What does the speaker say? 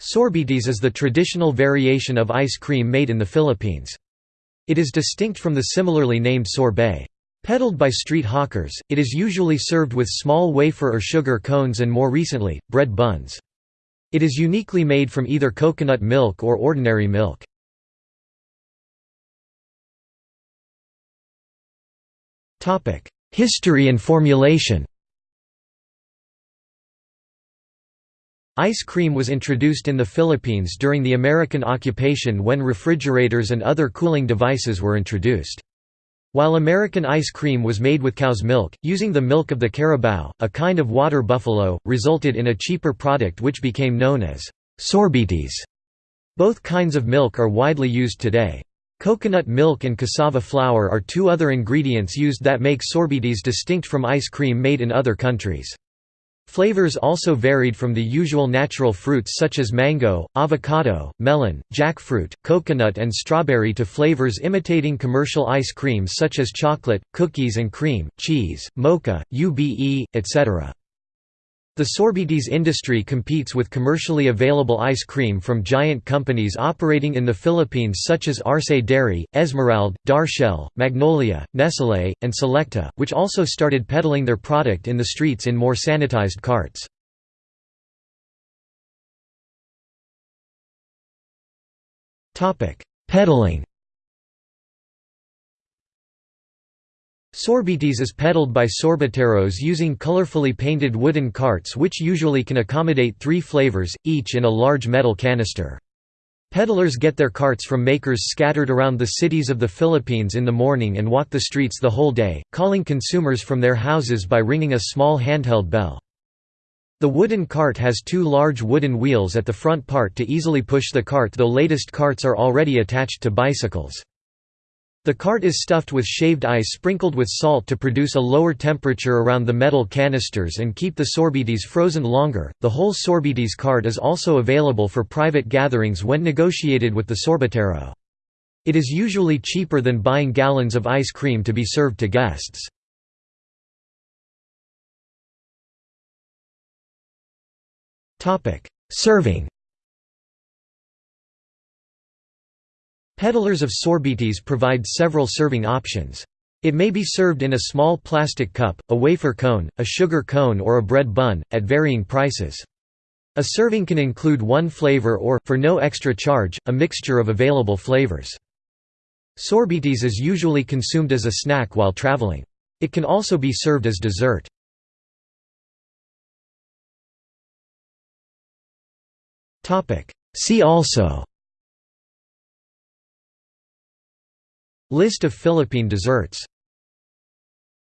Sorbetes is the traditional variation of ice cream made in the Philippines. It is distinct from the similarly named sorbet. Peddled by street hawkers, it is usually served with small wafer or sugar cones and more recently, bread buns. It is uniquely made from either coconut milk or ordinary milk. History and formulation Ice cream was introduced in the Philippines during the American occupation when refrigerators and other cooling devices were introduced. While American ice cream was made with cow's milk, using the milk of the carabao, a kind of water buffalo, resulted in a cheaper product which became known as sorbetes. Both kinds of milk are widely used today. Coconut milk and cassava flour are two other ingredients used that make sorbetes distinct from ice cream made in other countries. Flavors also varied from the usual natural fruits such as mango, avocado, melon, jackfruit, coconut and strawberry to flavors imitating commercial ice cream such as chocolate, cookies and cream, cheese, mocha, ube, etc. The sorbetes industry competes with commercially available ice cream from giant companies operating in the Philippines such as Arce Dairy, Esmeralda, Darshell, Magnolia, Nestlé, and Selecta, which also started peddling their product in the streets in more sanitized carts. Peddling Sorbetes is peddled by sorbeteros using colorfully painted wooden carts which usually can accommodate three flavors, each in a large metal canister. Peddlers get their carts from makers scattered around the cities of the Philippines in the morning and walk the streets the whole day, calling consumers from their houses by ringing a small handheld bell. The wooden cart has two large wooden wheels at the front part to easily push the cart though latest carts are already attached to bicycles. The cart is stuffed with shaved ice sprinkled with salt to produce a lower temperature around the metal canisters and keep the sorbetes frozen longer. The whole sorbetes cart is also available for private gatherings when negotiated with the sorbetero. It is usually cheaper than buying gallons of ice cream to be served to guests. Serving Peddlers of sorbetes provide several serving options. It may be served in a small plastic cup, a wafer cone, a sugar cone or a bread bun, at varying prices. A serving can include one flavor or, for no extra charge, a mixture of available flavors. Sorbetes is usually consumed as a snack while traveling. It can also be served as dessert. See also List of Philippine desserts